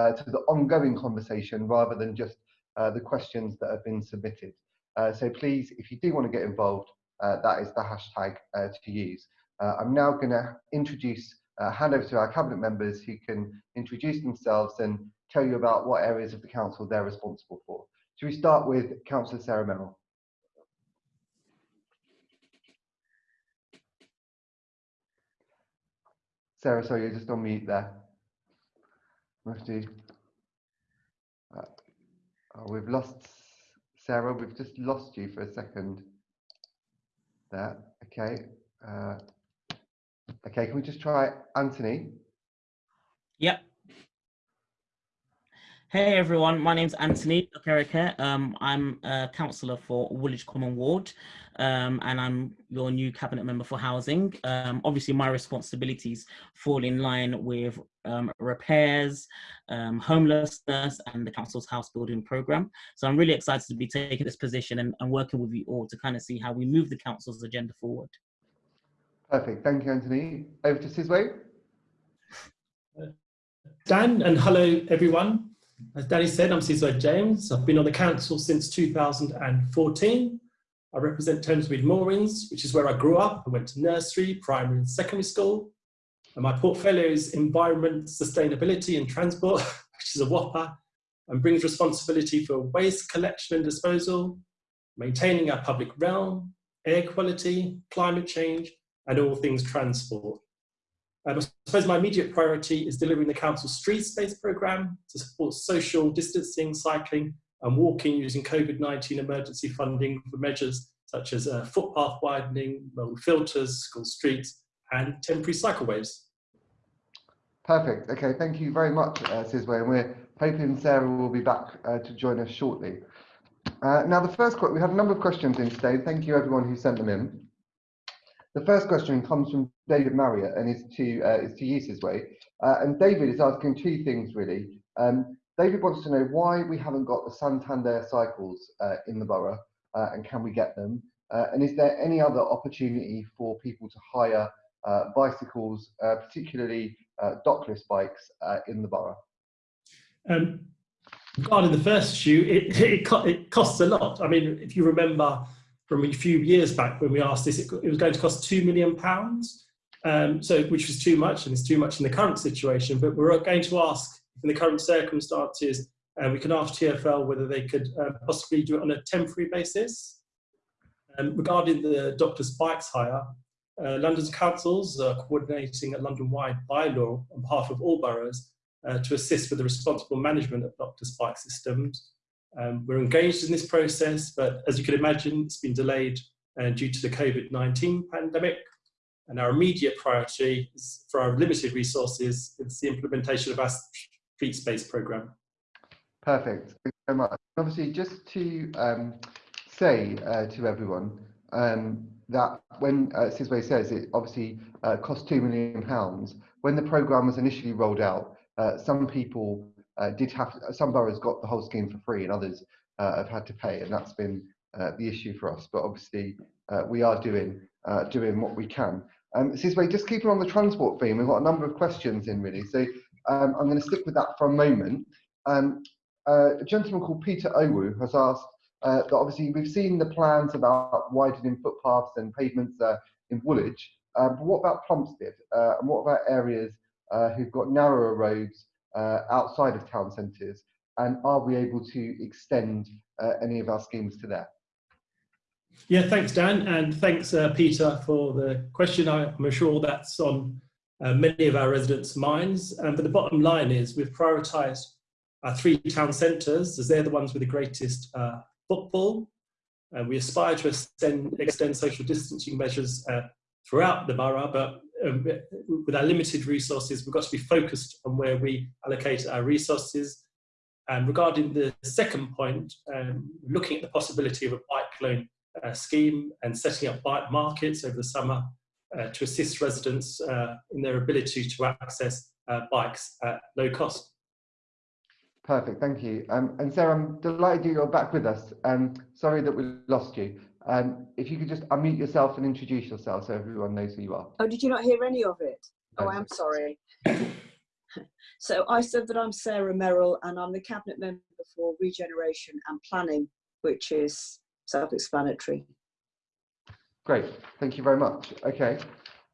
uh, to the ongoing conversation rather than just uh, the questions that have been submitted. Uh, so please, if you do want to get involved, uh, that is the hashtag uh, to use. I'm now going to introduce, hand over to our cabinet members who can introduce themselves and tell you about what areas of the council they're responsible for. Should we start with Councillor Sarah Merrill? Sarah, sorry, you're just on mute there. Uh, oh, we've lost Sarah. We've just lost you for a second. There. Okay. Uh, okay. Can we just try Anthony? Yep. Hey everyone, my name's Anthony Okereke. Um, I'm a councillor for Woolwich Common Ward um, and I'm your new cabinet member for housing. Um, obviously my responsibilities fall in line with um, repairs, um, homelessness and the council's house building programme. So I'm really excited to be taking this position and, and working with you all to kind of see how we move the council's agenda forward. Perfect, thank you Anthony. Over to Sizwe. Dan and hello everyone. As Danny said, I'm Sizwe James. I've been on the council since 2014. I represent Thamesmead Moorings, which is where I grew up. I went to nursery, primary and secondary school. And my portfolio is environment, sustainability and transport, which is a whopper, and brings responsibility for waste collection and disposal, maintaining our public realm, air quality, climate change, and all things transport. Um, I suppose my immediate priority is delivering the council's street space programme to support social distancing, cycling and walking using COVID-19 emergency funding for measures such as uh, footpath widening, filters, school streets and temporary cycleways. Perfect. Okay, thank you very much, uh, Sizwe, and we're hoping Sarah will be back uh, to join us shortly. Uh, now, the first we have a number of questions in today. Thank you everyone who sent them in. The first question comes from David Marriott and is to uh, is to you Sizwe. Uh, and David is asking two things really. Um, David wants to know why we haven't got the Santander cycles uh, in the borough uh, and can we get them? Uh, and is there any other opportunity for people to hire uh, bicycles, particularly dockless bikes, in the borough? Um, regarding the first issue, it, it, it costs a lot. I mean, if you remember from a few years back when we asked this, it, it was going to cost two million pounds, um, so which was too much, and it's too much in the current situation. But we're going to ask, in the current circumstances, uh, we can ask TFL whether they could uh, possibly do it on a temporary basis. Um, regarding the dockless bikes hire, uh, London's councils are coordinating a London-wide bylaw on behalf of all boroughs uh, to assist with the responsible management of dockless bike systems um, we're engaged in this process, but as you can imagine, it's been delayed uh, due to the COVID-19 pandemic. And our immediate priority is for our limited resources, it's the implementation of our street space program. Perfect, thank you very much. Obviously, just to um, say uh, to everyone um, that when uh, Sizwe says it obviously uh, cost two million pounds, when the program was initially rolled out, uh, some people uh, did have some boroughs got the whole scheme for free and others uh, have had to pay and that's been uh, the issue for us but obviously we are doing doing what we can um, just keeping on the transport theme. We've got a number of questions in really. So um, I'm going to stick with that for a moment. Um, uh, a gentleman called Peter Owu has asked uh, that obviously we've seen the plans about widening footpaths and pavements in Woolwich. But what about Plumstead? And what about areas who've got narrower roads uh, outside of town centres? And are we able to extend uh, any of our schemes to there? Yeah, thanks, Dan, and thanks, uh, Peter, for the question. I'm sure that's on uh, many of our residents' minds. Um, but the bottom line is we've prioritised our three town centres as they're the ones with the greatest uh, footfall. And we aspire to extend, extend social distancing measures uh, throughout the borough, but um, with our limited resources, we've got to be focused on where we allocate our resources. And regarding the second point, um, looking at the possibility of a bike loan uh, scheme and setting up bike markets over the summer uh, to assist residents uh, in their ability to access uh, bikes at low cost. Perfect, thank you. Um, and Sarah, I'm delighted you're back with us. Um, sorry that we lost you. Um, if you could just unmute yourself and introduce yourself so everyone knows who you are. Oh, did you not hear any of it? Oh, I'm sorry. So I said that I'm Sarah Merrill and I'm the Cabinet Member for Regeneration and Planning, which is self-explanatory. Great, thank you very much. Okay,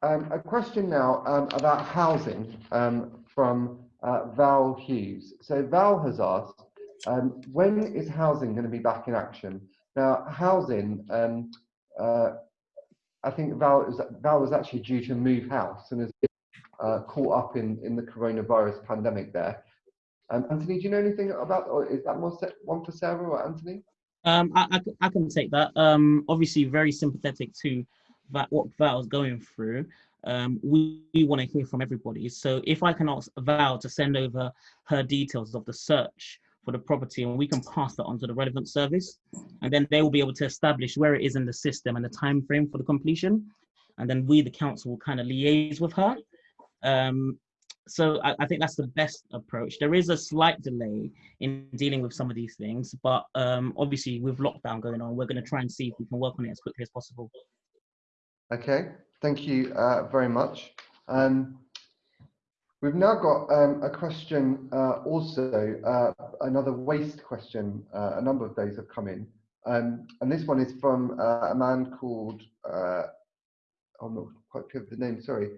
um, a question now um, about housing um, from uh, Val Hughes. So Val has asked, um, when is housing going to be back in action? Now, housing, um, uh, I think Val, is, Val was actually due to move house and has been uh, caught up in, in the coronavirus pandemic there. Um, Anthony, do you know anything about, or is that more set, one for Sarah or Anthony? Um, I, I, I can take that. Um, obviously, very sympathetic to that what Val's going through. Um, we, we want to hear from everybody. So if I can ask Val to send over her details of the search for the property, and we can pass that on to the relevant service, and then they will be able to establish where it is in the system and the time frame for the completion, and then we, the council, will kind of liaise with her. Um, so I, I think that's the best approach. There is a slight delay in dealing with some of these things, but um, obviously with lockdown going on, we're going to try and see if we can work on it as quickly as possible. Okay, thank you uh, very much. Um, we've now got um, a question uh, also, uh, another waste question. Uh, a number of those have come in. Um, and this one is from uh, a man called, uh, I'm not quite clear of the name, sorry.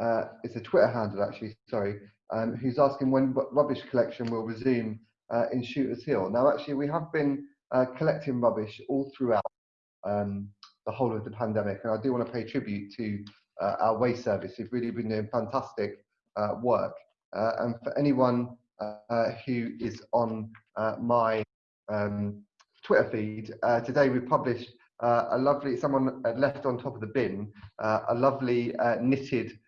Uh, it's a Twitter handle actually, sorry, um, who's asking when rubbish collection will resume uh, in Shooters Hill. Now actually we have been uh, collecting rubbish all throughout um, the whole of the pandemic. And I do want to pay tribute to uh, our waste service who've really been doing fantastic uh, work. Uh, and for anyone who is on my um, Twitter feed, today we published uh, a lovely, someone had left on top of the bin, uh, a lovely uh, knitted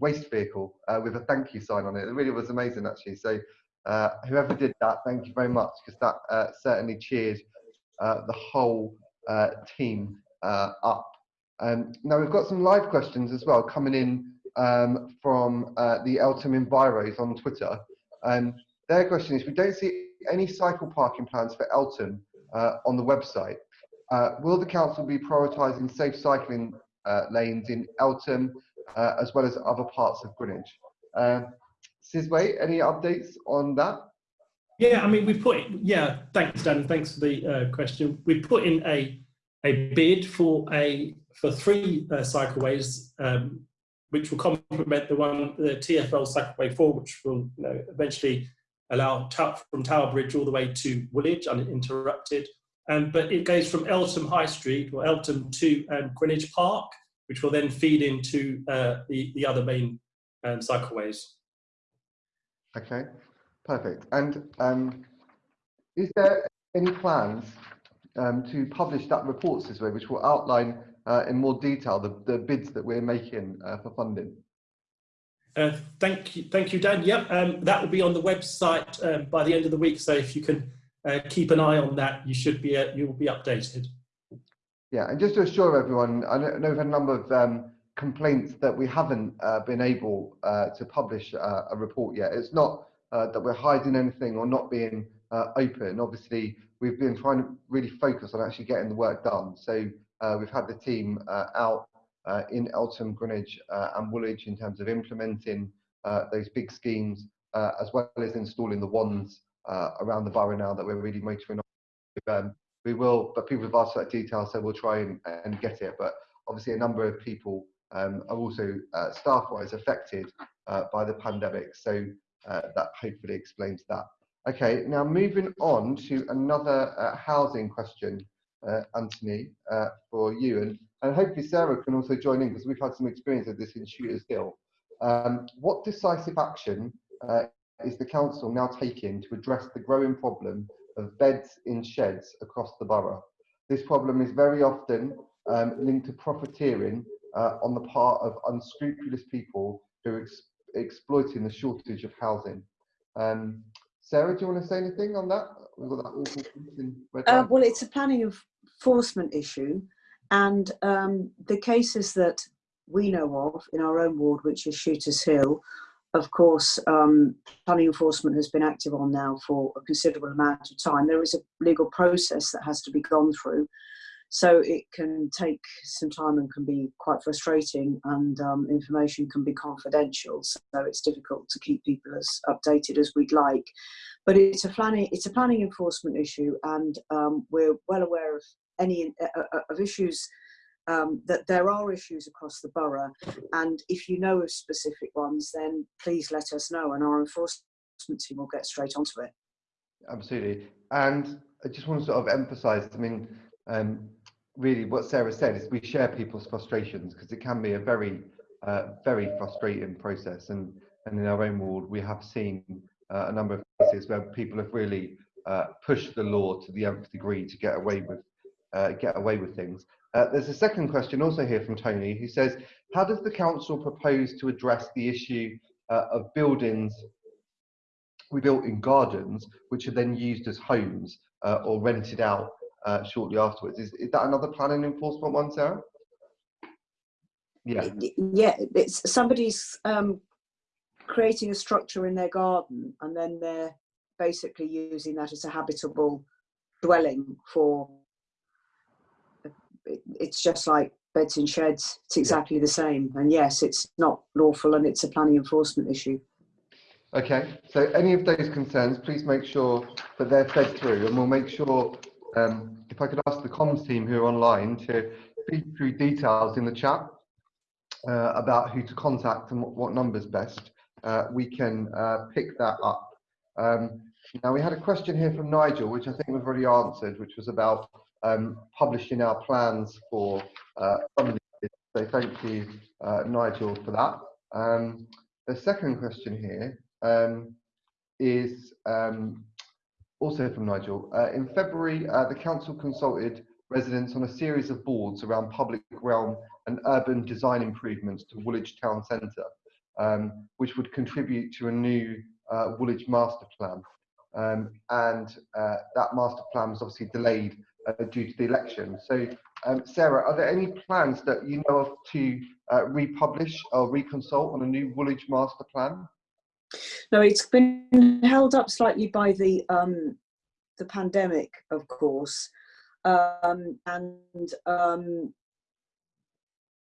waste vehicle uh, with a thank you sign on it. It really was amazing actually. So uh, whoever did that, thank you very much because that uh, certainly cheered uh, the whole uh, team uh, up. Um, now we've got some live questions as well coming in um, from uh, the Eltham Enviros on Twitter. Um, their question is, we don't see any cycle parking plans for Eltham uh, on the website. Uh, will the council be prioritising safe cycling uh, lanes in Eltham uh, as well as other parts of Greenwich? Uh, any updates on that? Yeah, I mean, we've put yeah. Thanks, Dan. Thanks for the uh, question. We put in a a bid for a for three uh, cycleways, um, which will complement the one the TFL cycleway four, which will you know, eventually allow from Tower Bridge all the way to Woolwich uninterrupted. Um, but it goes from Eltham High Street or Eltham to um, Greenwich Park, which will then feed into uh, the the other main um, cycleways. Okay, perfect. And um, is there any plans um, to publish that report this way, which will outline uh, in more detail the, the bids that we're making uh, for funding? Uh, thank you, thank you, Dan. Yep, um, that will be on the website um, by the end of the week. So if you can uh, keep an eye on that, you should be uh, you will be updated. Yeah, and just to assure everyone, I know, we've had a number of um, complaints that we haven't uh, been able uh, to publish uh, a report yet. It's not uh, that we're hiding anything or not being uh, open. Obviously, we've been trying to really focus on actually getting the work done. So uh, we've had the team out in Eltham, Greenwich and Woolwich in terms of implementing those big schemes, as well as installing the ones around the borough now that we're really motoring on. Um, we will, but people have asked for that detail, so we'll try and, and get it. But obviously, a number of people um, are also uh, staff-wise affected uh, by the pandemic, so uh, that hopefully explains that. Okay, now moving on to another uh, housing question, uh, Anthony, uh, for you, and, and hopefully Sarah can also join in because we've had some experience of this in Shooters Hill. Um, what decisive action is the council now taking to address the growing problem of beds in sheds across the borough? This problem is very often um, linked to profiteering uh, on the part of unscrupulous people who are ex- exploiting the shortage of housing. Um, Sarah, do you want to say anything on that? We've got that awful in red Uh, well, it's a planning enforcement issue, and um, the cases that we know of in our own ward, which is Shooters Hill, of course, um, planning enforcement has been active on now for a considerable amount of time. There is a legal process that has to be gone through. So it can take some time and can be quite frustrating, and um, information can be confidential. So it's difficult to keep people as updated as we'd like. But it's a planning it's a planning enforcement issue, and um, we're well aware of any uh, uh, of issues. Um, that there are issues across the borough, and if you know of specific ones, then please let us know, and our enforcement team will get straight onto it. Absolutely. And I just want to sort of emphasize, I mean, um, really what Sarah said is we share people's frustrations because it can be a very, uh, very frustrating process. And, and in our own ward, we have seen uh, a number of cases where people have really uh, pushed the law to the nth degree to get away with uh, get away with things. Uh, there's a second question also here from Tony who says, how does the council propose to address the issue uh, of buildings we built in gardens, which are then used as homes uh, or rented out uh, shortly afterwards. Is, is that another planning enforcement one, Sarah? Yeah. Yeah, it's somebody's um, creating a structure in their garden and then they're basically using that as a habitable dwelling for it's just like beds and sheds. It's exactly the same. And yes it's not lawful and it's a planning enforcement issue. Okay, so any of those concerns, please make sure that they're fed through. And we'll make sure, um, if I could ask the comms team who are online to feed through details in the chat uh, about who to contact and what, what number's best, uh, we can uh, pick that up. Um, now we had a question here from Nigel, which I think we've already answered, which was about um, publishing our plans for uh, some of these. So thank you, uh, Nigel, for that. Um, the second question here um, is um, also from Nigel. Uh, in February, uh, the council consulted residents on a series of boards around public realm and urban design improvements to Woolwich Town Centre, um, which would contribute to a new uh, Woolwich master plan. Um, and uh, that master plan was obviously delayed uh, due to the election. So, um, Sarah, are there any plans that you know of to uh, republish or reconsult on a new Woolwich master plan? no it's been held up slightly by the um, the pandemic of course um, and um,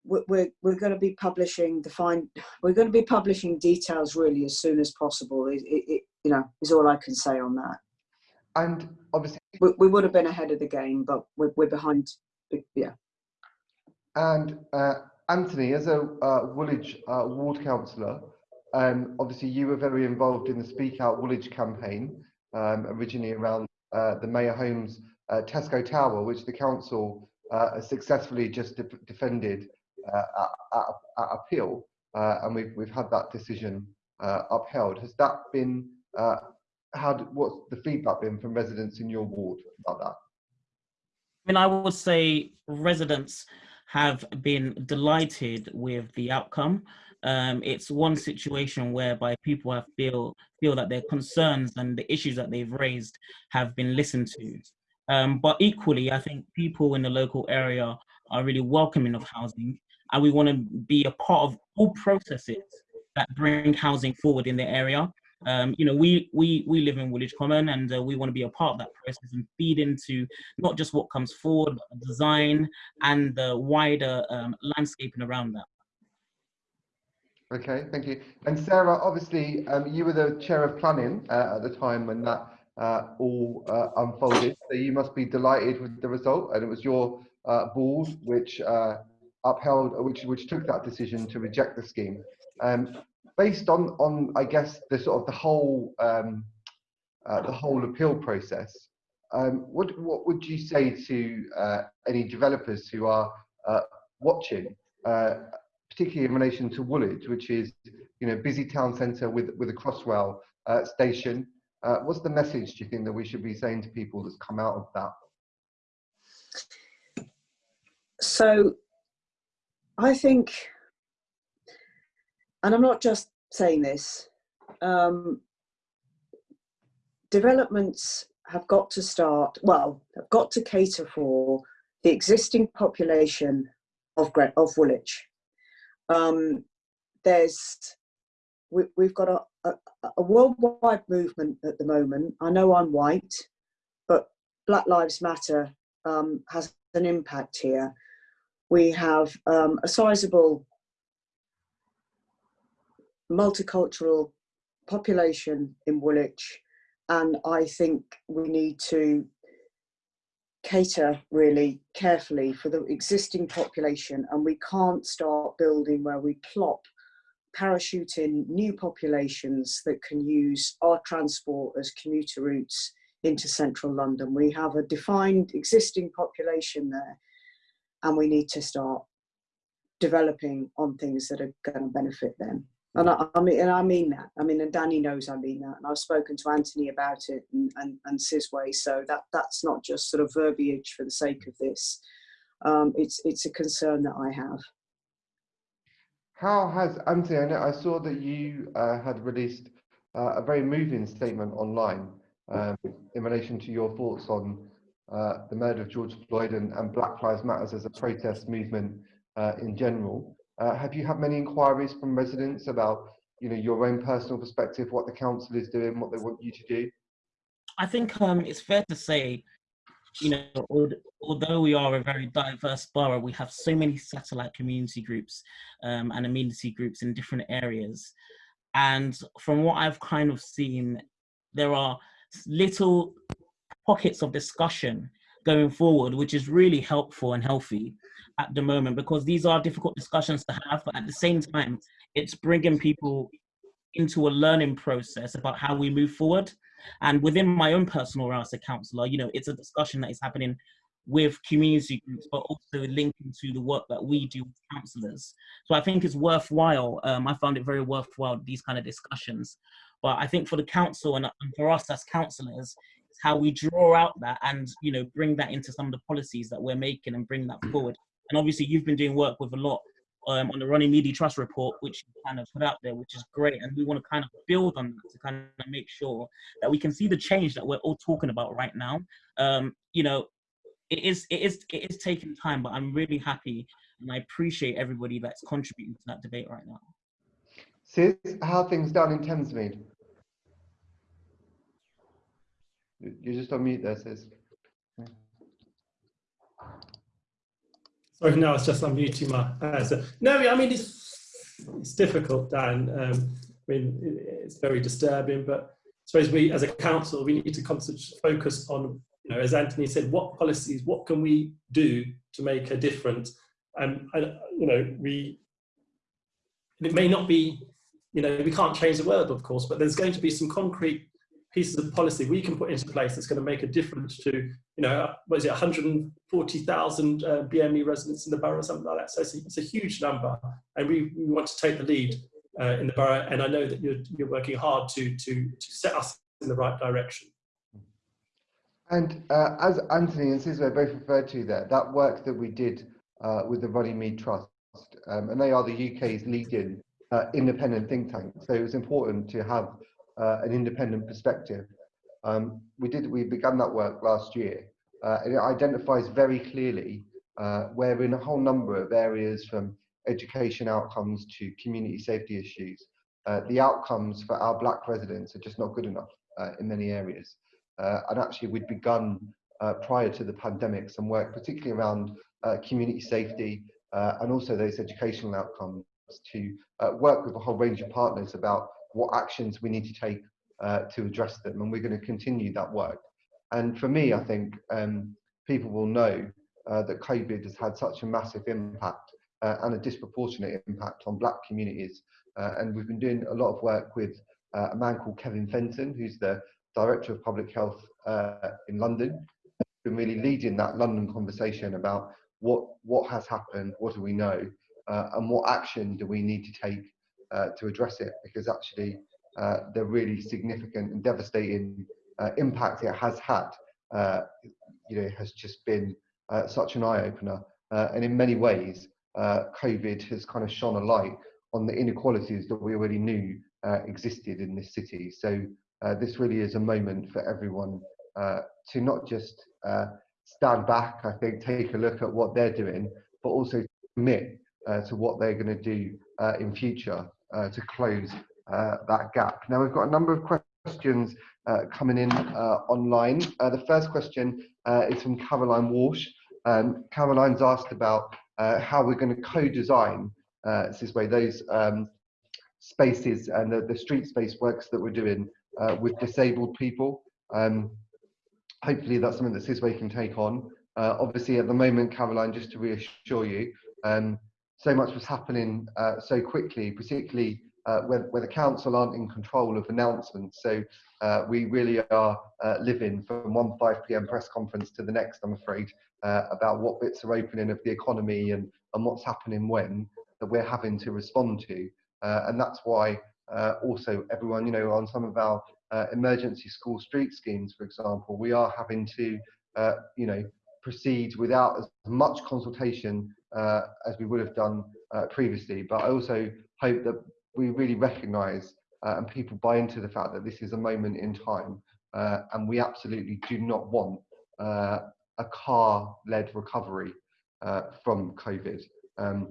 we're, we're, we're going to be publishing the fine we're going to be publishing details really as soon as possible it, it, it you know is all i can say on that. And obviously, we, we would have been ahead of the game but we're, we're behind yeah. And uh, Anthony, as a uh, Woolwich uh, ward councillor, um, obviously you were very involved in the Speak Out Woolwich campaign, um, originally around uh, the Mayor Holmes uh, Tesco Tower, which the council uh, successfully just de defended at, at, at appeal, uh, and we've we've had that decision uh, upheld. Has that been uh, how? What's the feedback been from residents in your ward about that? I mean, I would say residents have been delighted with the outcome. Um, it's one situation whereby people have feel feel that their concerns and the issues that they've raised have been listened to. Um, but equally, I think people in the local area are really welcoming of housing, and we want to be a part of all processes that bring housing forward in the area. Um, you know, we we we live in Woolwich Common, and uh, we want to be a part of that process and feed into not just what comes forward, but the design and the wider um, landscaping around that. Okay, thank you. And Sarah, obviously, um, you were the chair of planning uh, at the time when that uh, all uh, unfolded. So you must be delighted with the result, and it was your uh, board which uh, upheld, which which took that decision to reject the scheme. Um, based on on I guess the sort of the whole um, uh, the whole appeal process. Um, what what would you say to uh, any developers who are uh, watching? Uh, particularly in relation to Woolwich, which is you know busy town centre with with a crossrail uh, station. Uh, what's the message do you think that we should be saying to people that's come out of that? So I think, and I'm not just saying this, um, developments have got to start, well, have got to cater for the existing population of, of Woolwich. Um, there's, we, we've got a, a, a worldwide movement at the moment. I know I'm white, but Black Lives Matter um, has an impact here. We have um, a sizable multicultural population in Woolwich, and I think we need to cater really carefully for the existing population, and we can't start building where we plop parachute in new populations that can use our transport as commuter routes into central London. We have a defined existing population there and we need to start developing on things that are going to benefit them. And I, I mean, and I mean that. I mean, and Danny knows I mean that. And I've spoken to Anthony about it and, and, and Sizwe. So that that's not just sort of verbiage for the sake of this. Um, it's it's a concern that I have. How has Anthony? I, know, I saw that you uh, had released uh, a very moving statement online um, in relation to your thoughts on uh, the murder of George Floyd and, and, Black Lives Matters as a protest movement uh, in general. Uh, have you had many inquiries from residents about, you know, your own personal perspective, what the council is doing, what they want you to do? I think um, it's fair to say, you know, although we are a very diverse borough, we have so many satellite community groups um, and amenity groups in different areas. And from what I've kind of seen, there are little pockets of discussion going forward, which is really helpful and healthy at the moment because these are difficult discussions to have, but at the same time, it's bringing people into a learning process about how we move forward. And within my own personal role as a councillor, you know, it's a discussion that is happening with community groups, but also linking to the work that we do with councillors. So I think it's worthwhile. Um, I found it very worthwhile, these kind of discussions. But I think for the council and, and for us as councillors, it's how we draw out that and, you know, bring that into some of the policies that we're making and bring that forward. And obviously you've been doing work with a lot um, on the Runnymede Trust report, which you kind of put out there, which is great. And we want to kind of build on that to kind of make sure that we can see the change that we're all talking about right now. Um, you know, it is it is it is taking time, but I'm really happy and I appreciate everybody that's contributing to that debate right now. Sis, how things down in Thamesmead? You're just on mute there, Sis. Sorry, no, it's just unmuting my answer. No, I mean, it's, it's difficult, Dan. Um, I mean, it's very disturbing, but I suppose we, as a council, we need to concentrate, focus on you know, as Anthony said, what policies, what can we do to make a difference? And, and you know, we, it may not be, you know, we can't change the world, of course, but there's going to be some concrete pieces of policy we can put into place that's going to make a difference to, you know, what is it, 140,000 uh, BME residents in the borough, or something like that. So it's a, it's a huge number, and we, we want to take the lead uh, in the borough. And I know that you're, you're working hard to, to, to set us in the right direction. And uh, as Anthony and Sizwe both referred to there, that work that we did uh, with the Runnymede Trust, um, and they are the UK's leading uh, independent think tank. So it was important to have uh, an independent perspective. Um, we did. We began that work last year, uh, and it identifies very clearly uh, where in a whole number of areas, from education outcomes to community safety issues, the outcomes for our black residents are just not good enough in many areas. Uh, and actually, we'd begun uh, prior to the pandemic some work, particularly around uh, community safety and also those educational outcomes to work with a whole range of partners about what actions we need to take to address them. And we're going to continue that work. And for me, I think um, people will know uh, that COVID has had such a massive impact uh, and a disproportionate impact on black communities. Uh, and we've been doing a lot of work with a man called Kevin Fenton, who's the Director of Public Health uh, in London, been really leading that London conversation about what what has happened, what do we know, uh, and what action do we need to take uh, to address it? Because actually, uh, the really significant and devastating uh, impact it has had, uh, you know, has just been such an eye opener. and in many ways, COVID has kind of shone a light on the inequalities that we already knew existed in this city. So uh, this really is a moment for everyone uh, to not just uh, stand back, I think, take a look at what they're doing, but also commit uh, to what they're going to do uh, in future uh, to close that gap. Now, we've got a number of questions coming in online. the first question is from Caroline Walsh. um, Caroline's asked about uh, how we're going to co-design uh, Sizwe those um, spaces and the, the street space works that we're doing uh, with disabled people. Um, hopefully that's something that Sizwe can take on. Uh, obviously at the moment, Caroline, just to reassure you, um, so much was happening uh, so quickly, particularly uh, where, where the council aren't in control of announcements. So uh, we really are uh, living from one 5 p.m. press conference to the next, I'm afraid, uh, about what bits are opening of the economy and, and what's happening when that we're having to respond to. Uh, and that's why uh, also everyone, you know, on some of our emergency school street schemes, for example, we are having to, you know, proceed without as much consultation as we would have done previously. But I also hope that we really recognise uh, and people buy into the fact that this is a moment in time uh, and we absolutely do not want uh, a car-led recovery uh, from COVID. Um,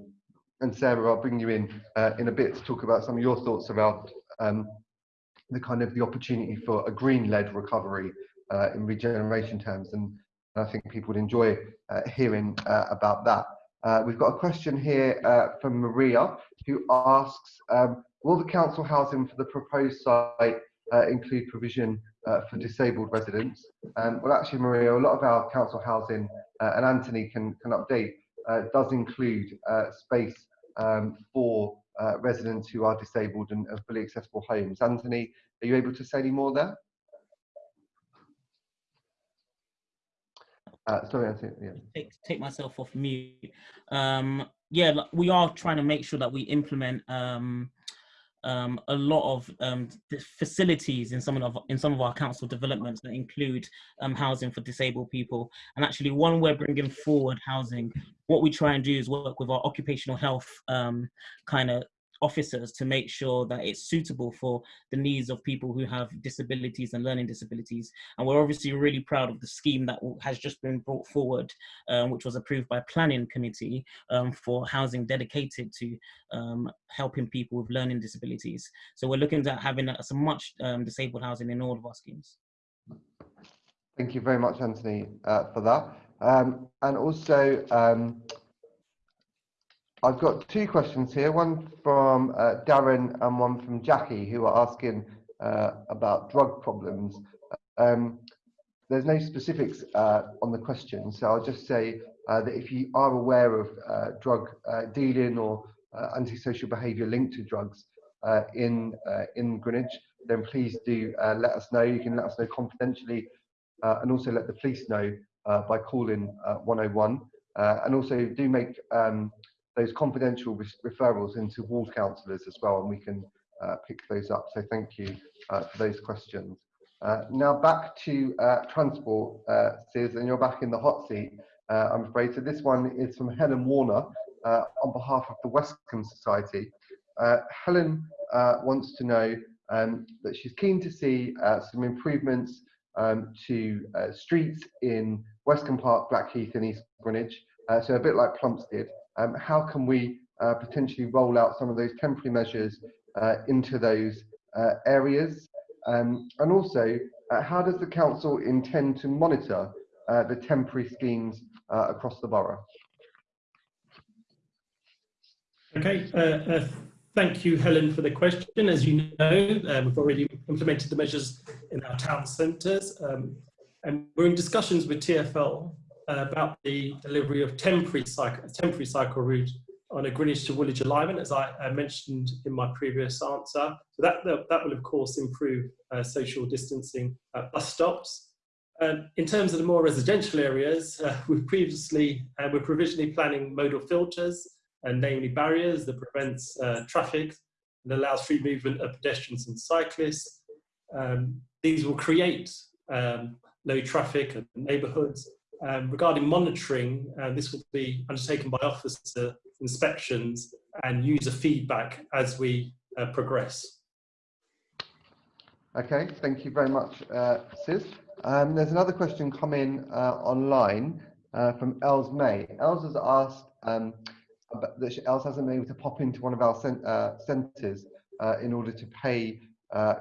and Sarah, I'll bring you in uh, in a bit to talk about some of your thoughts about um, the kind of the opportunity for a green-led recovery uh, in regeneration terms. And I think people would enjoy hearing about that. Uh, we've got a question here uh, from Maria who asks, um, will the council housing for the proposed site uh, include provision uh, for disabled residents? Um, well, actually, Maria, a lot of our council housing, uh, and Anthony can, can update, uh, does include space um, for residents who are disabled and, fully accessible homes. Anthony, are you able to say any more there? Uh, sorry, I think, yeah. Take, take myself off mute. Um, yeah, we are trying to make sure that we implement um, um, a lot of um, facilities in some of in some of our council developments that include um, housing for disabled people. And actually, one we're bringing forward housing. What we try and do is work with our occupational health um, kind of officers to make sure that it's suitable for the needs of people who have disabilities and learning disabilities. And we're obviously really proud of the scheme that has just been brought forward, um, which was approved by planning committee um, for housing dedicated to um, helping people with learning disabilities. So we're looking at having some much um, disabled housing in all of our schemes. Thank you very much, Anthony, uh, for that. Um, and also, um, I've got two questions here, one from uh, Darren and one from Jackie, who are asking uh, about drug problems. Um, there's no specifics uh, on the question, so I'll just say uh, that if you are aware of uh, drug uh, dealing or antisocial behaviour linked to drugs in in Greenwich, then please do let us know. You can let us know confidentially, and also let the police know by calling 101. and also do make um, those confidential re referrals into ward counsellors as well, and we can uh, pick those up. So thank you uh, for those questions. Uh, now back to uh, transport, uh, and you're back in the hot seat, uh, I'm afraid. So this one is from Helen Warner on behalf of the Westcombe Society. Helen wants to know um, that she's keen to see some improvements um, to streets in Westcombe Park, Blackheath and East Greenwich, so a bit like Plumstead um, how can we uh, potentially roll out some of those temporary measures uh, into those uh, areas? Um, and also, uh, how does the council intend to monitor uh, the temporary schemes uh, across the borough? Okay, thank you, Helen, for the question. As you know, we've already implemented the measures in our town centres, um, and we're in discussions with TfL about the delivery of temporary cycle, temporary cycle route on a Greenwich to Woolwich alignment, as I, mentioned in my previous answer. So that, that, will, of course, improve uh, social distancing at bus stops. Um, in terms of the more residential areas, uh, we've previously, uh, we're provisionally planning modal filters, and namely barriers that prevents uh, traffic and allows free movement of pedestrians and cyclists. Um, these will create um, low traffic neighbourhoods um, regarding monitoring, uh, this will be undertaken by officer inspections and user feedback as we uh, progress. Okay, thank you very much, uh, Sis. Um, there's another question coming uh, online uh, from Els May. Els has asked um, that Els hasn't been able to pop into one of our cent uh, centres in order to pay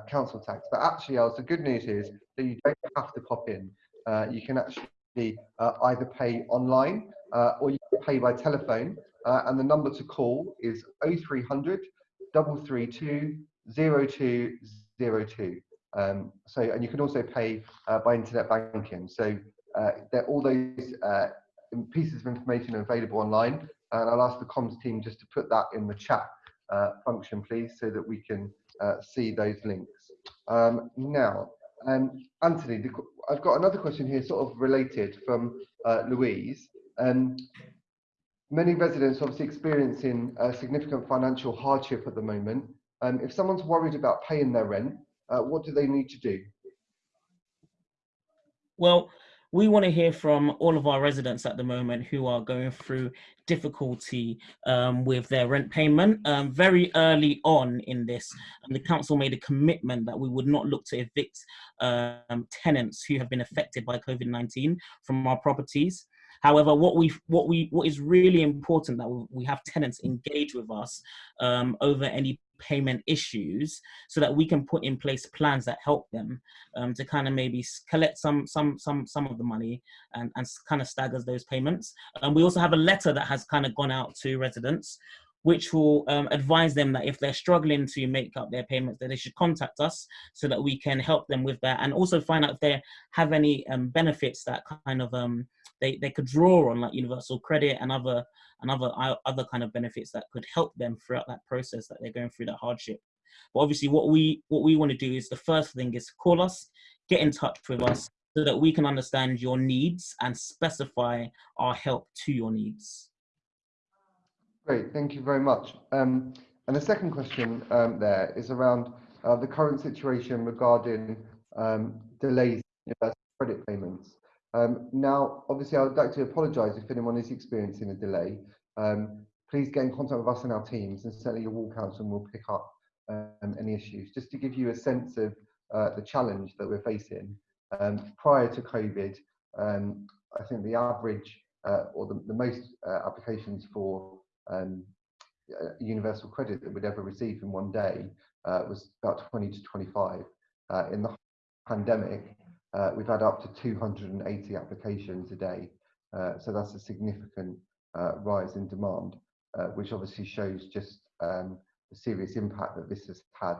council tax. But actually, Els, the good news is that you don't have to pop in. you can actually uh, either pay online uh, or you can pay by telephone. Uh, and the number to call is 0300 332 0202. Um, so, and you can also pay by internet banking. So, all those pieces of information are available online. And I'll ask the comms team just to put that in the chat uh, function, please, so that we can uh, see those links. Um, now, um, Anthony, the, I've got another question here, sort of related from uh, Louise. Um, many residents obviously experiencing a significant financial hardship at the moment. Um, if someone's worried about paying their rent, uh, what do they need to do? Well, we want to hear from all of our residents at the moment who are going through difficulty um, with their rent payment. Um, very early on in this, the council made a commitment that we would not look to evict um, tenants who have been affected by COVID-19 from our properties. However, what we what we what is really important that we have tenants engage with us um, over any payment issues so that we can put in place plans that help them um, to kind of maybe collect some some some some of the money and, and kind of staggers those payments. And we also have a letter that has kind of gone out to residents which will um, advise them that if they're struggling to make up their payments, that they should contact us so that we can help them with that, and also find out if they have any um, benefits that kind of um, they they could draw on, like universal credit and other and other other kind of benefits that could help them throughout that process that they're going through that hardship. But obviously, what we what we want to do is the first thing is call us, get in touch with us, so that we can understand your needs and specify our help to your needs. Great, thank you very much. Um, and the second question um, there is around uh, the current situation regarding um, delays in credit payments. Um, now, obviously, I would like to apologise if anyone is experiencing a delay. Um, please get in contact with us and our teams, and certainly your ward council will pick up um, any issues. Just to give you a sense of uh, the challenge that we're facing, prior to COVID, I think the average uh, or the, the most uh, applications for um, universal credit that we'd ever receive in one day uh, was about 20 to 25. Uh, in the pandemic, uh, we've had up to 280 applications a day. Uh, so that's a significant uh, rise in demand, uh, which obviously shows just um, the serious impact that this has had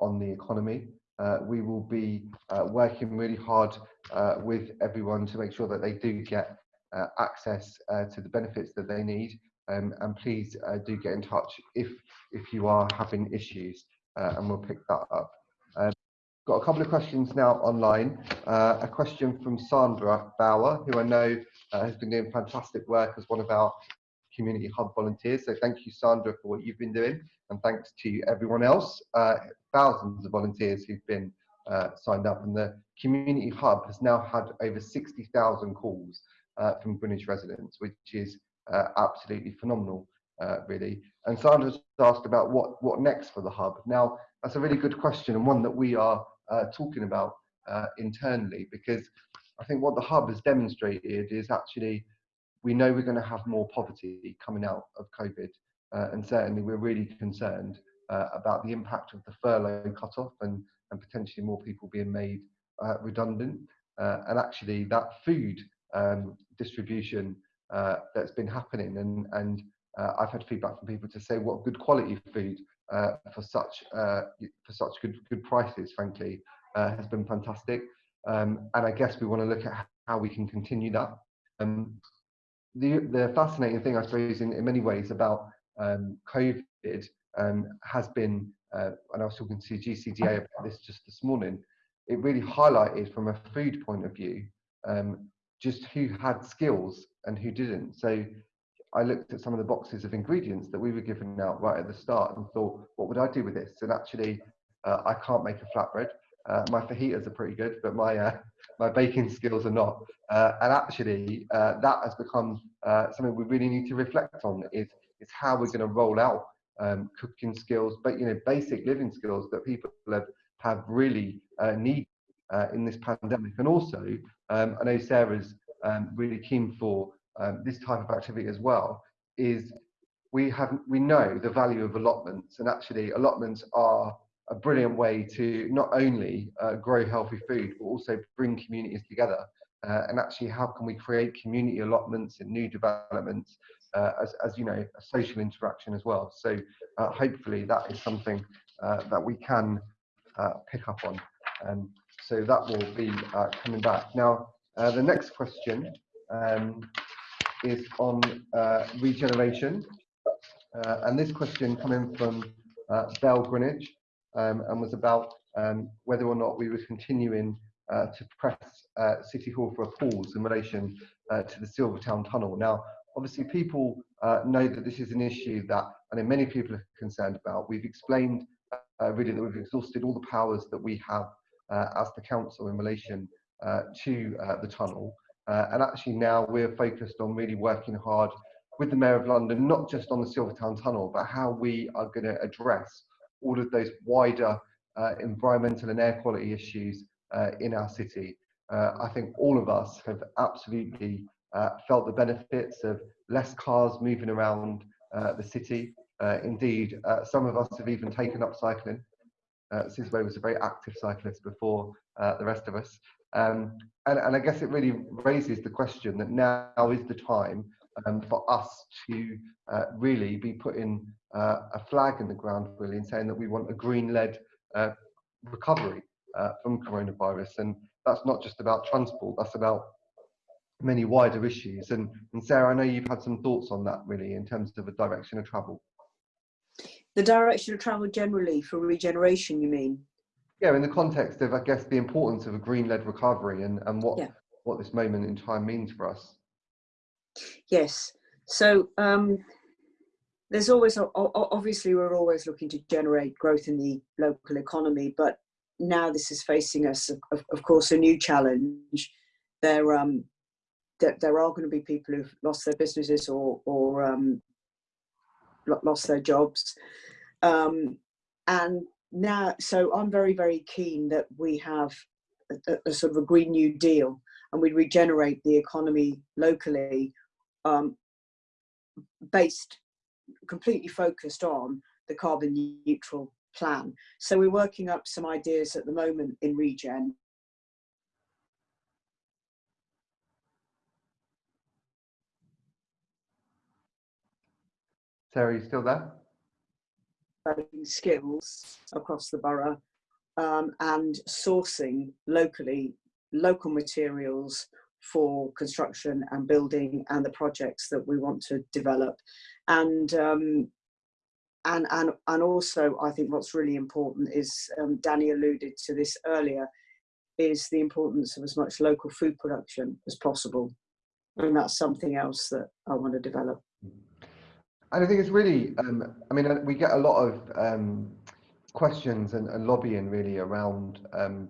on the economy. we will be working really hard with everyone to make sure that they do get access to the benefits that they need um, and please uh, do get in touch if if you are having issues uh, and we'll pick that up. Got a couple of questions now online. Uh, a question from Sandra Bauer, who I know uh, has been doing fantastic work as one of our community hub volunteers. So thank you, Sandra, for what you've been doing, and thanks to everyone else, uh, thousands of volunteers who've been uh, signed up. And the community hub has now had over 60,000 calls from Greenwich residents, which is uh, absolutely phenomenal, uh, really. And Sandra's asked about what, what next for the hub. Now, that's a really good question and one that we are uh, talking about uh, internally because I think what the hub has demonstrated is actually we know we're going to have more poverty coming out of COVID. Uh, and certainly we're really concerned uh, about the impact of the furlough cut-off and, and potentially more people being made redundant. and actually that food um, distribution uh, that's been happening and and uh, I've had feedback from people to say what good quality food uh, for such uh, for such good good prices frankly uh, has been fantastic um, and I guess we want to look at how we can continue that um, the the fascinating thing I suppose in, in many ways about um, COVID um, has been uh, and I was talking to GCDA about this just this morning it really highlighted from a food point of view um, just who had skills and who didn't. So I looked at some of the boxes of ingredients that we were giving out right at the start and thought, what would I do with this? And actually, uh, I can't make a flatbread. Uh, my fajitas are pretty good, but my uh, my baking skills are not. Uh, and actually, uh, that has become uh, something we really need to reflect on. Is is how we're going to roll out um, cooking skills, but you know, basic living skills that people have have really need in this pandemic. And also, um, I know Sarah's um, really keen for um, this type of activity as well is we have we know the value of allotments and actually allotments are a brilliant way to not only uh, grow healthy food but also bring communities together uh, and actually how can we create community allotments and new developments uh, as, as you know, a social interaction as well. So uh, hopefully that is something uh, that we can uh, pick up on. Um, so that will be coming back. Now, the next question um, is on uh, regeneration. Uh, and this question coming from uh, Bell Greenwich um, and was about um, whether or not we were continuing uh, to press uh, City Hall for a pause in relation uh, to the Silvertown Tunnel. Now, obviously people know that this is an issue that I many people are concerned about. We've explained really that we've exhausted all the powers that we have as the council in relation to the tunnel. Uh, and actually now we're focused on really working hard with the Mayor of London, not just on the Silvertown Tunnel, but how we are going to address all of those wider uh, environmental and air quality issues uh, in our city. Uh, I think all of us have absolutely uh, felt the benefits of less cars moving around uh, the city. Indeed, some of us have even taken up cycling. Uh, was a very active cyclist before uh, the rest of us. Um, and, and I guess it really raises the question that now is the time um, for us to uh, really be putting uh, a flag in the ground, really, and saying that we want a green-led uh, recovery uh, from coronavirus. And that's not just about transport, that's about many wider issues. And, and Sarah, I know you've had some thoughts on that, really, in terms of the direction of travel. The direction of travel generally for regeneration, you mean? Yeah, in the context of, I guess, the importance of a green-led recovery and, and what, Yeah. what this moment in time means for us. Yes. So um, there's always, obviously, we're always looking to generate growth in the local economy, but now this is facing us, of, of- course, a new challenge. There, um, there, there are going to be people who've lost their businesses or, or um, lost their jobs. Um, and now, so I'm very, very keen that we have a, a- sort of a Green New Deal and we regenerate the economy locally um, based completely focused on the carbon neutral plan. So we're working up some ideas at the moment in Regen. Sarah, you still there? skills across the borough um, and sourcing locally local materials for construction and building and the projects that we want to develop and um, and and and also I think what's really important is um, Danny alluded to this earlier is the importance of as much local food production as possible and that's something else that I want to develop. And I think it's really, um, I mean, uh, we get a lot of um, questions and, and lobbying really around, um,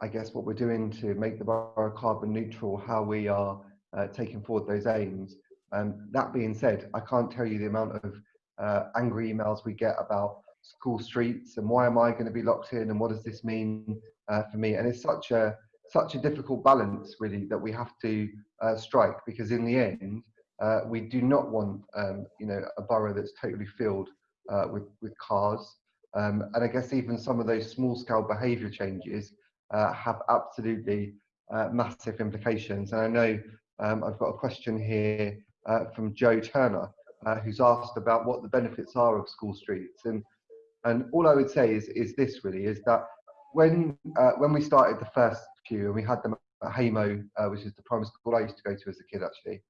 I guess, what we're doing to make the borough carbon neutral, how we are uh, taking forward those aims. Um, that being said, I can't tell you the amount of uh, angry emails we get about school streets and why am I going to be locked in and what does this mean uh, for me? And it's such a such a difficult balance really that we have to uh, strike because in the end, uh, we do not want, um, you know, a borough that's totally filled uh, with with cars. Um, and I guess even some of those small-scale behaviour changes uh, have absolutely uh, massive implications. And I know um, I've got a question here uh, from Joe Turner, uh, who's asked about what the benefits are of school streets. And and all I would say is is this really is that when when we started the first few and we had them at Haimo, uh, which is the primary school I used to go to as a kid actually.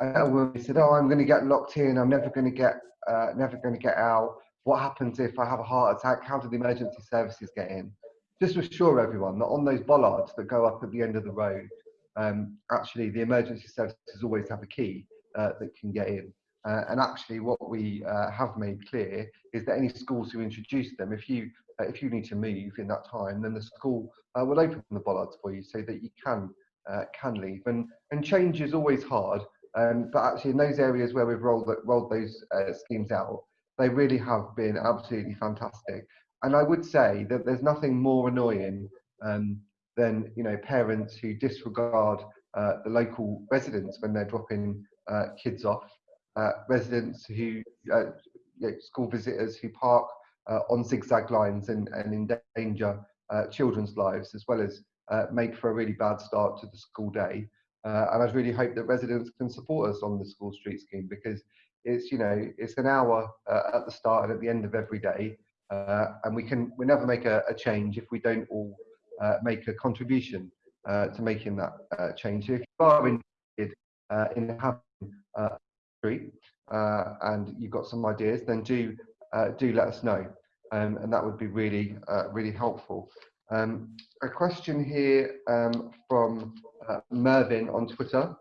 I said, "Oh, I'm going to get locked in. I'm never going to get, uh, never going to get out. What happens if I have a heart attack? How do the emergency services get in?" Just assure everyone that on those bollards that go up at the end of the road, um, actually the emergency services always have a key uh, that can get in. Uh, and actually, what we uh, have made clear is that any schools who introduce them, if you uh, if you need to move in that time, then the school uh, will open the bollards for you so that you can uh, can leave. And and change is always hard, um, but actually in those areas where we've rolled rolled those uh, schemes out, they really have been absolutely fantastic. And I would say that there's nothing more annoying um, than you know parents who disregard uh, the local residents when they're dropping uh, kids off, uh, residents who uh, you know, school visitors who park uh, on zigzag lines and, and endanger children's lives as well as make for a really bad start to the school day. Uh, and I'd really hope that residents can support us on the school street scheme because it's you know it's an hour uh, at the start and at the end of every day, uh, and we can we never make a, a change if we don't all uh, make a contribution uh, to making that uh, change. So if you are interested in having street and you've got some ideas, then do do let us know, um, and that would be really really helpful. Um, a question here um, from uh, Mervyn on Twitter,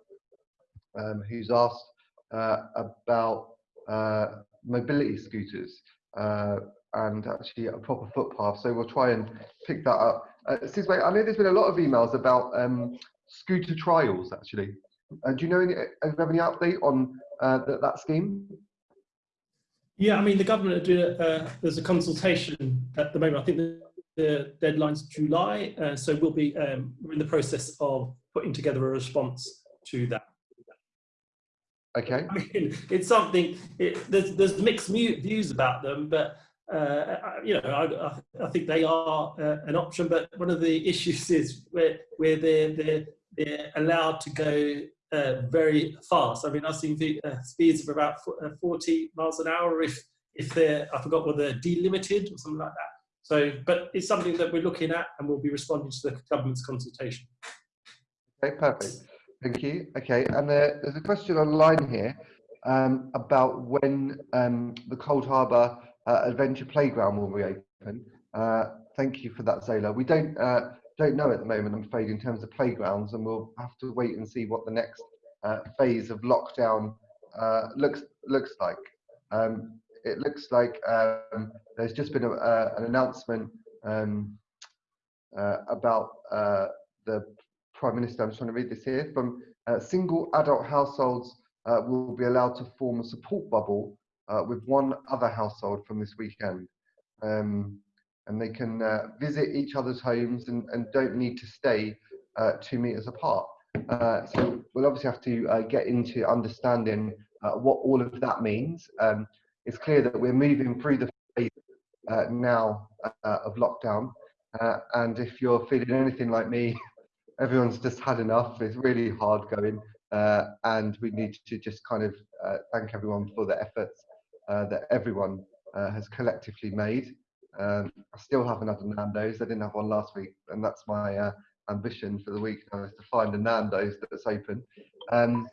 um, who's asked uh, about uh, mobility scooters uh, and actually a proper footpath. So we'll try and pick that up. Uh, I know there's been a lot of emails about um, scooter trials actually. Uh, do you know any, uh, have any update on that, that scheme? Yeah, I mean, the government are doing, there's a consultation at the moment. I think the, deadline's July, uh, so we'll be, um, we're in the process of putting together a response to that. Okay. I mean, it's something, it, there's, there's mixed mu- views about them, but, uh, I- you know, I, I, I think they are uh, an option, but one of the issues is where, where they're, they're, they're allowed to go uh, very fast. I mean, I've seen the, uh, speeds of about uh, 40 miles an hour if, if they're, I forgot whether they're delimited or something like that. So, but it's something that we're looking at and we'll be responding to the government's consultation. Okay, perfect. Thank you. Okay, and there, there's a question online here um, about when um, the Cold Harbour uh, Adventure Playground will reopen. Uh, thank you for that, Zola. We don't uh, don't know at the moment, I'm afraid, in terms of playgrounds, and we'll have to wait and see what the next uh, phase of lockdown uh, looks looks like. Um, it looks like um, there's just been a, uh, an announcement um, uh, about uh, the Prime Minister, I'm just trying to read this here, from uh, single adult households uh, will be allowed to form a support bubble uh, with one other household from this weekend. Um, and they can uh, visit each other's homes and, and don't need to stay two meters apart. So we'll obviously have to get into understanding what all of that means. Um, it's clear that we're moving through the phase uh, now uh, of lockdown. Uh, and if you're feeling anything like me, everyone's just had enough. It's really hard going. Uh, and we need to just kind of uh, thank everyone for the efforts uh, that everyone has collectively made. Um, I still haven't had a Nando's. I didn't have one last week, and that's my ambition for the week now is to find a Nando's that's open. Um,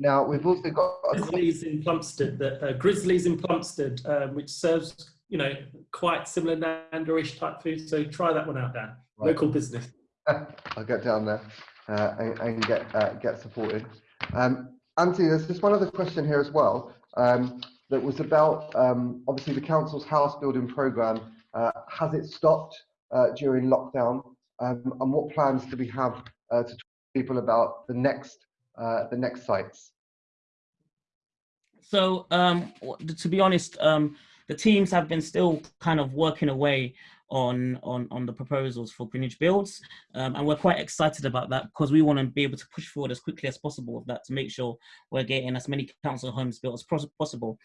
now we've also got a Grizzlies in Plumstead, that uh, Grizzlies in Plumstead, um, which serves you know quite similar Nando-ish type food. So try that one out, Dan. Right. Local business. I'll get down there uh, and, and get uh, get supported. Um, Anthony, there's just one other question here as well um, that was about um, obviously the council's house building program. Uh, has it stopped uh, during lockdown? Um, and what plans do we have uh, to talk to people about the next uh, the next sites? So um, to be honest, um, the teams have been still kind of working away on on on the proposals for Greenwich Builds, um, and we're quite excited about that because we want to be able to push forward as quickly as possible with that to make sure we're getting as many council homes built as possible.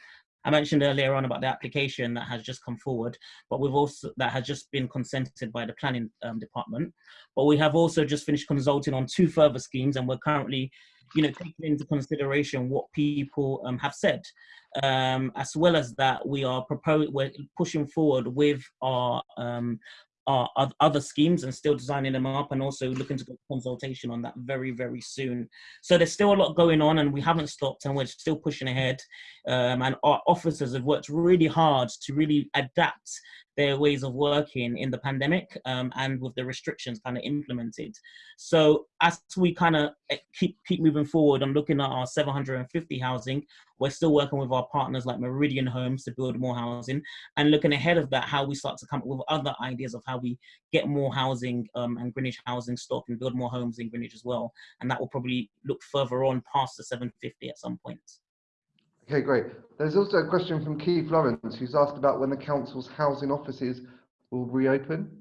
I mentioned earlier on about the application that has just come forward, but we've also that has just been consented by the planning um, department. But we have also just finished consulting on two further schemes, and we're currently, you know, taking into consideration what people um, have said. Um, as well as that, we are proposing, we're pushing forward with our um, our other schemes and still designing them up, and also looking to go consultation on that very very soon. So there's still a lot going on, and we haven't stopped, and we're still pushing ahead. Um, and our officers have worked really hard to really adapt their ways of working in the pandemic um, and with the restrictions kind of implemented. So as we kind of keep keep moving forward and looking at our 750 housing, we're still working with our partners like Meridian Homes to build more housing, and looking ahead of that, how we start to come up with other ideas of how we get more housing um, and Greenwich housing stock and build more homes in Greenwich as well. And that will probably look further on past the 750 at some point. Okay, great. There's also a question from Keith Lawrence who's asked about when the council's housing offices will reopen.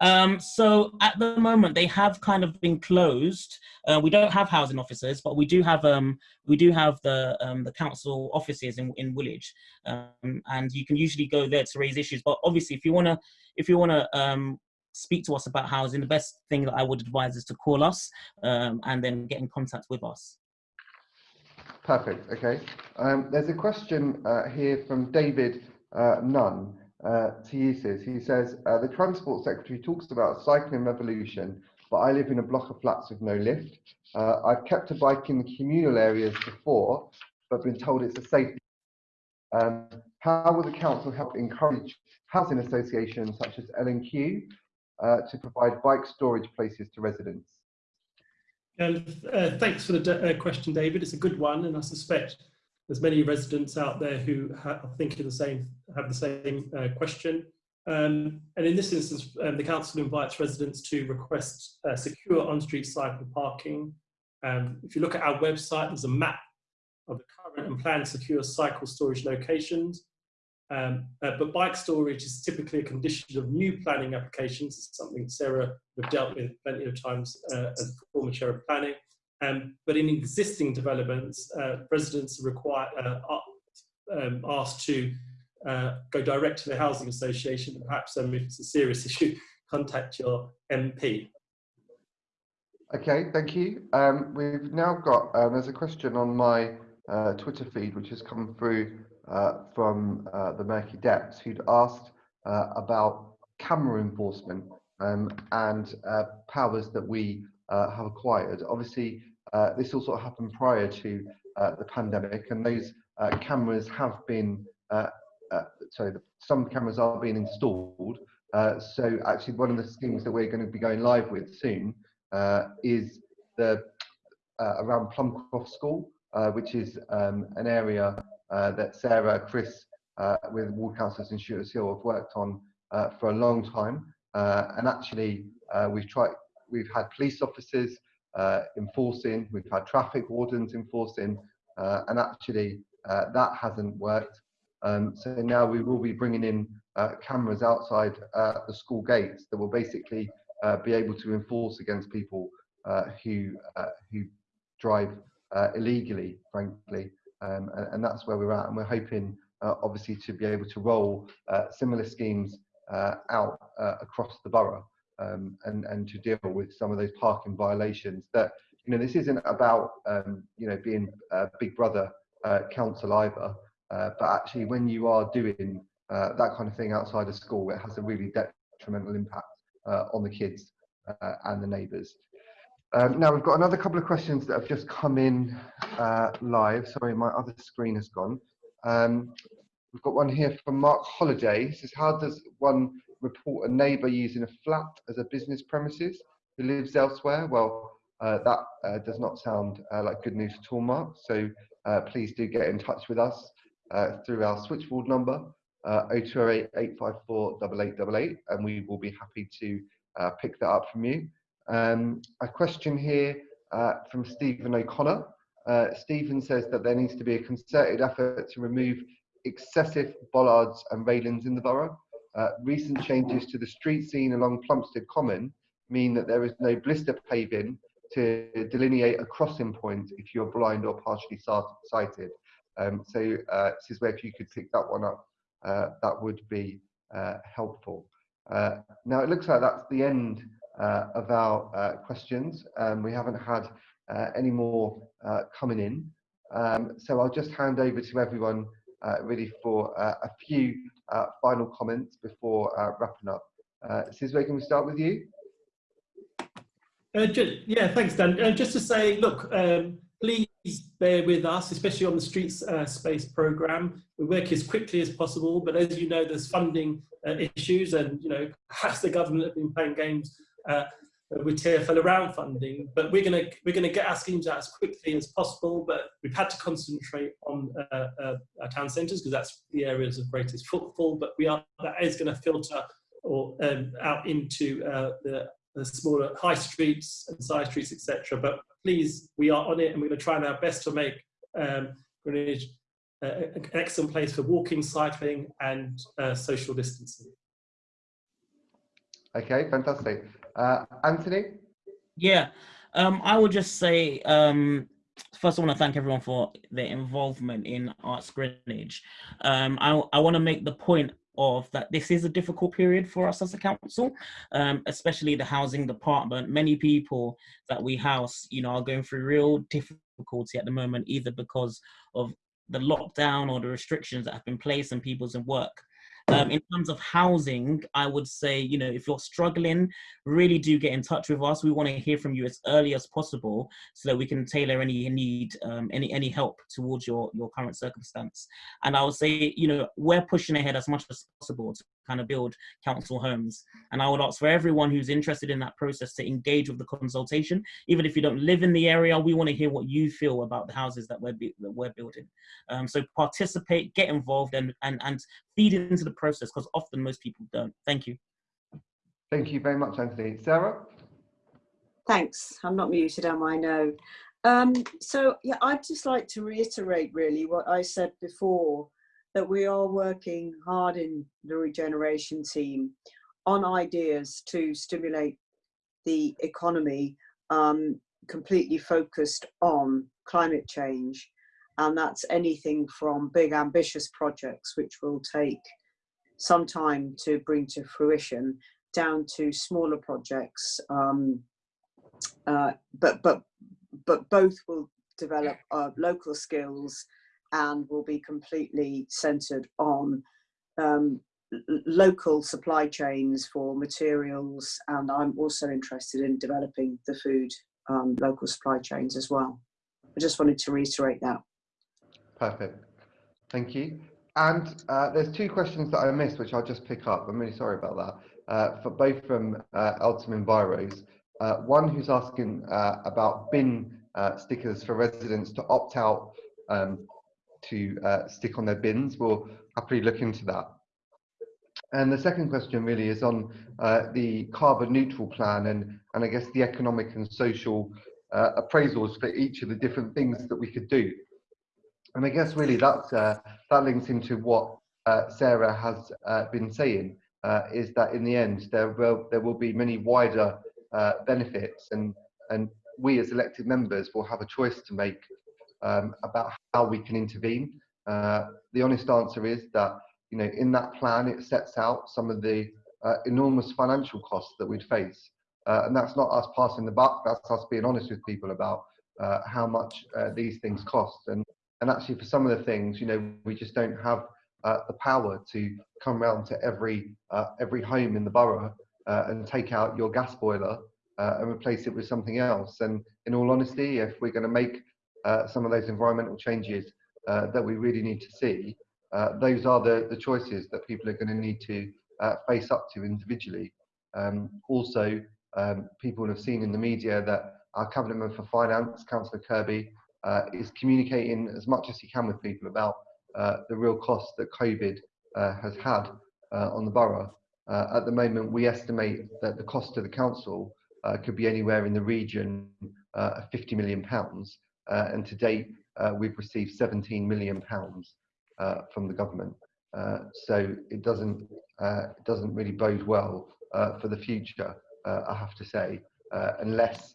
Um, so at the moment, they have kind of been closed. Uh, we don't have housing officers, but we do have um, we do have the um, the council offices in in Woolwich, um, and you can usually go there to raise issues. But obviously, if you wanna if you wanna um, speak to us about housing, the best thing that I would advise is to call us um, and then get in contact with us. Perfect. Okay. Um, there's a question uh, here from David uh, Nunn uh, to you, Sis. He says uh, the Transport Secretary talks about cycling revolution, but I live in a block of flats with no lift. Uh, I've kept a bike in the communal areas before, but been told it's a safety. Um, how will the council help encourage housing associations such as L&Q uh, to provide bike storage places to residents? And uh, thanks for the uh, question, David. It's a good one, and I suspect there's many residents out there who are thinking the same, have the same uh, question. Um, and in this instance, um, the council invites residents to request uh, secure on-street cycle parking. Um, if you look at our website, there's a map of the current and planned secure cycle storage locations. Um, uh, but bike storage is typically a condition of new planning applications. It's something Sarah have dealt with plenty of times uh, as former chair of planning. Um, but in existing developments, uh, residents are required, uh, are um, asked to uh, go direct to the housing association. Perhaps um, if it's a serious issue, contact your MP. Okay, thank you. Um, we've now got, um, there's a question on my uh, Twitter feed which has come through from uh, the Murky Depths who'd asked uh, about camera enforcement um, and uh, powers that we uh, have acquired. Obviously, this all sort of happened prior to the pandemic and those cameras have been, sorry, some cameras are being installed. so actually one of the schemes that we're going to be going live with soon is the around Plumcroft School, which is um, an area uh, that Sarah, Chris, uh, with ward councillors in Shooters Hill have worked on uh, for a long time. and actually, we've tried, we've had police officers enforcing, we've had traffic wardens enforcing, and actually that hasn't worked. Um, so now we will be bringing in uh, cameras outside uh, the school gates that will basically uh, be able to enforce against people who who drive illegally, frankly um, and, and, that's where we're at. And we're hoping, uh, obviously, to be able to roll uh, similar schemes uh, out uh, across the borough um, and, and to deal with some of those parking violations. That you know, this isn't about um, you know being a Big Brother uh, council either, but actually, when you are doing that kind of thing outside of school, it has a really detrimental impact on the kids and the neighbours. Um, now we've got another couple of questions that have just come in uh, live. Sorry, my other screen has gone. Um, we've got one here from Mark Holiday. He says, how does one report a neighbour using a flat as a business premises who lives elsewhere? Well, uh, that uh, does not sound uh, like good news at all, Mark. So uh, please do get in touch with us uh, through our switchboard number, uh, 0208 854 8888, and we will be happy to pick that up from you. Um, a question here uh, from Stephen O'Connor. Uh, Stephen says that there needs to be a concerted effort to remove excessive bollards and railings in the borough. Uh, recent changes to the street scene along Plumstead Common mean that there is no blister paving to delineate a crossing point if you're blind or partially sighted. Um, so, uh, this is where if you could pick that one up, uh, that would be uh, helpful. Uh, now, it looks like that's the end of our uh, questions. Um, we haven't had uh, any more coming in. Um, so I'll just hand over to everyone really for a few final comments before wrapping up. Uh, can we start with you? Uh, just, yeah, thanks, Dan. Uh, just to say, look, um, please bear with us, especially on the streets uh, space program. We work as quickly as possible, but as you know, there's funding uh, issues, and you know, perhaps the government have been playing games uh, with TFL around funding, but we're going to we're going to get our schemes out as quickly as possible. But we've had to concentrate on uh, uh, our town centres because that's the areas of greatest footfall. But we are that is going to filter or um, out into uh, the, the, smaller high streets and side streets, etc. But please, we are on it, and we're going to try our best to make um, Greenwich uh, an excellent place for walking, cycling, and uh, social distancing. Okay, fantastic. Uh, Anthony? Yeah, um, I would just say, um, first I want to thank everyone for their involvement in Ask Greenwich. Um, I, I want to make the point of that this is a difficult period for us as a council, um, especially the housing department. Many people that we house, you know, are going through real difficulty at the moment, either because of the lockdown or the restrictions that have been placed on people's work. Um, in terms of housing, I would say, you know, if you're struggling, really do get in touch with us. We want to hear from you as early as possible so that we can tailor any need, um, any any help towards your your current circumstance. And I would say, you know, we're pushing ahead as much as possible to kind of build council homes. And I would ask for everyone who's interested in that process to engage with the consultation. Even if you don't live in the area, we want to hear what you feel about the houses that we're that we're building. Um, so participate, get involved, and and and feed into the process because often most people don't. Thank you. Thank you very much, Anthony. Sarah? Thanks. I'm not muted, am I? No. Um, so yeah, I'd just like to reiterate really what I said before, that we are working hard in the regeneration team on ideas to stimulate the economy um, completely focused on climate change. And that's anything from big ambitious projects, which will take some time to bring to fruition, down to smaller projects. Um, uh, but but but both will develop uh, local skills and will be completely centered on um, local supply chains for materials. And I'm also interested in developing the food um, local supply chains as well. I just wanted to reiterate that. Perfect. Thank you. And uh, there's two questions that I missed, which I'll just pick up. I'm really sorry about that. Uh, for both from uh, Elton Enviros. Uh, one who's asking uh, about bin uh, stickers for residents to opt out um, to uh, stick on their bins. We'll happily look into that. And the second question really is on the carbon neutral plan and, and I guess the economic and social appraisals for each of the different things that we could do. And I guess really that's, uh, that links into what uh, Sarah has uh, been saying, uh, is that in the end there will, there will be many wider uh, benefits and, and we as elected members will have a choice to make um, about how we can intervene. Uh, the honest answer is that you know in that plan it sets out some of the enormous financial costs that we'd face. and that's not us passing the buck, that's us being honest with people about how much these things cost. And and actually for some of the things you know we just don't have uh, the power to come round to every uh, every home in the borough uh, and take out your gas boiler uh, and replace it with something else and in all honesty if we're going to make uh, some of those environmental changes uh, that we really need to see those are the the choices that people are going to need to face up to individually um, also um, people have seen in the media that our cabinet member for finance councillor kirby uh, is communicating as much as he can with people about uh, the real cost that COVID uh, has had uh, on the borough. Uh, at the moment, we estimate that the cost to the council uh, could be anywhere in the region of 50 million pounds, and to date, we've received 17 million pounds from the government. so it doesn't it doesn't really bode well for the future, I have to say, unless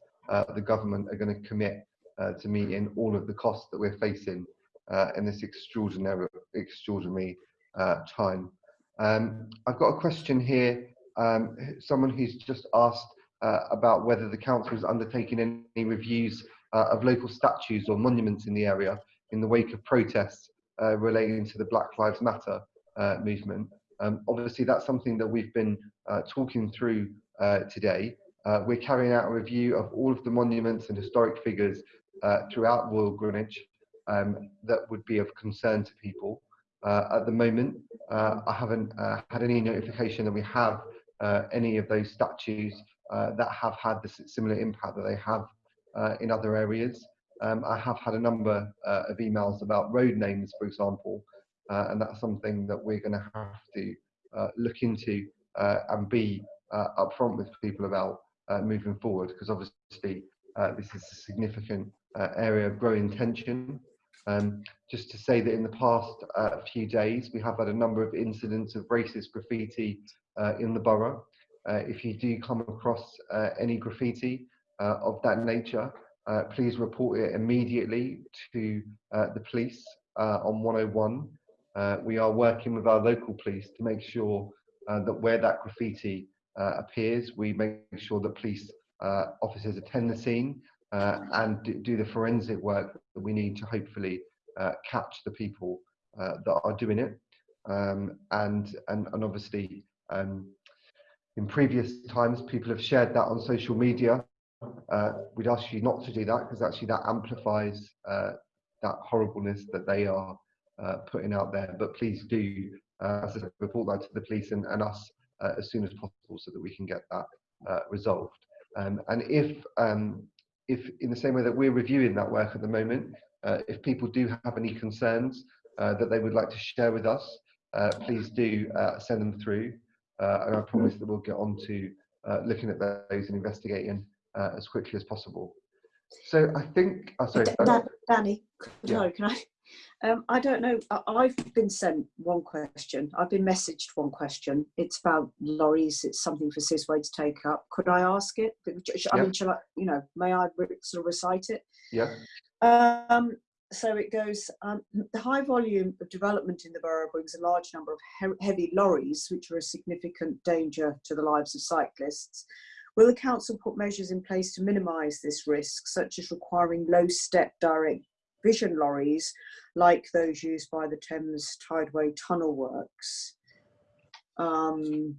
the government are going to commit uh, to meeting all of the costs that we're facing uh, in this extraordinary, extraordinary uh, time. Um, I've got a question here. Um, someone who's just asked uh, about whether the council is undertaking any reviews uh, of local statues or monuments in the area in the wake of protests uh, relating to the Black Lives Matter movement. Um, obviously, that's something that we've been talking through today. we're carrying out a review of all of the monuments and historic figures uh, throughout Royal Greenwich um, that would be of concern to people. Uh, at the moment, uh, I haven't uh, had any notification that we have uh, any of those statues uh, that have had the similar impact that they have in other areas. Um, I have had a number of emails about road names, for example, and that's something that we're going to have to look into and be upfront with people about moving forward, because obviously this is a significant uh, area of growing tension. Um, just to say that in the past uh, few days, we have had a number of incidents of racist graffiti uh, in the borough. Uh, if you do come across uh, any graffiti uh, of that nature, please report it immediately to the police on 101 uh, we are working with our local police to make sure uh, that where that graffiti uh, appears, we make sure that police uh, officers attend the scene uh, and do, the forensic work that we need to hopefully uh, catch the people uh, that are doing it. Um, and, and and obviously, um, in previous times, people have shared that on social media. Uh, we'd ask you not to do that because actually that amplifies uh, that horribleness that they are uh, putting out there. But please do, uh, as I said, report that to the police and, and us uh, as soon as possible so that we can get that uh, resolved. Um, and if, um, if in the same way that we're reviewing that work at the moment, if people do have any concerns that they would like to share with us, please do send them through. And I promise that we'll get on to looking at those and investigating uh, as quickly as possible. So I think, oh, sorry, Dan- Danny, Yeah. sorry, can I? Um, I don't know. I've been sent one question. I've been messaged one question. It's about lorries. It's something for Sizwe to take up. Could I ask it? I Yeah. mean, shall I? You know, may I sort of recite it? yeah, Um, so it goes, um, the high volume of development in the borough brings a large number of he- heavy lorries, which are a significant danger to the lives of cyclists. Will the council put measures in place to minimise this risk, such as requiring low step direct vision lorries like those used by the Thames Tideway Tunnel Works? Um,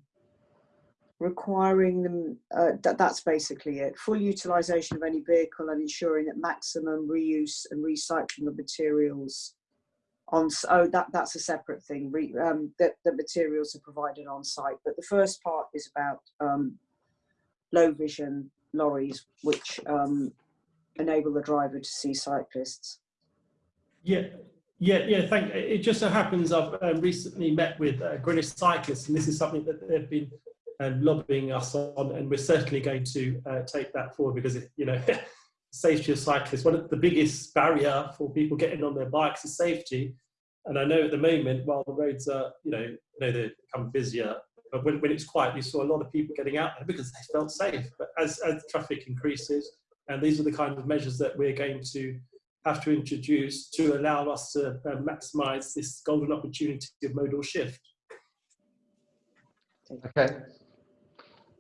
requiring them uh, that, that's basically it. Full utilization of any vehicle and ensuring that maximum reuse and recycling of materials on oh that that's a separate thing. Re, um, that the materials are provided on site. But the first part is about um, low vision lorries which um, enable the driver to see cyclists Yeah, yeah, yeah. Thank. It just so happens I've um, recently met with uh, Greenwich cyclists, and this is something that they've been um, lobbying us on, and we're certainly going to uh, take that forward because it, you know, safety of cyclists. One of the biggest barrier for people getting on their bikes is safety. And I know at the moment, while the roads are, you know, you know they become busier, but when, when it's quiet, you saw a lot of people getting out there because they felt safe. But as as traffic increases, and these are the kind of measures that we're going to have to introduce to allow us to uh, maximise this golden opportunity of modal shift. okay.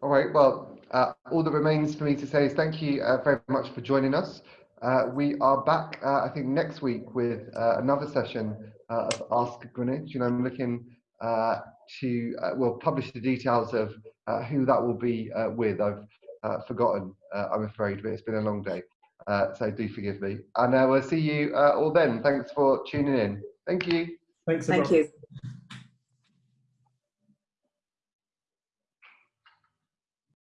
All right, well, uh, all that remains for me to say is thank you uh, very much for joining us. Uh, we are back, uh, I think, next week with uh, another session of Ask Greenwich, and I'm looking uh, to, uh, we'll publish the details of uh, who that will be uh, with. I've uh, forgotten, uh, I'm afraid, but it's been a long day, uh, so do forgive me. And uh, we'll see you uh, all then. Thanks for tuning in. Thank you. Thanks, thank you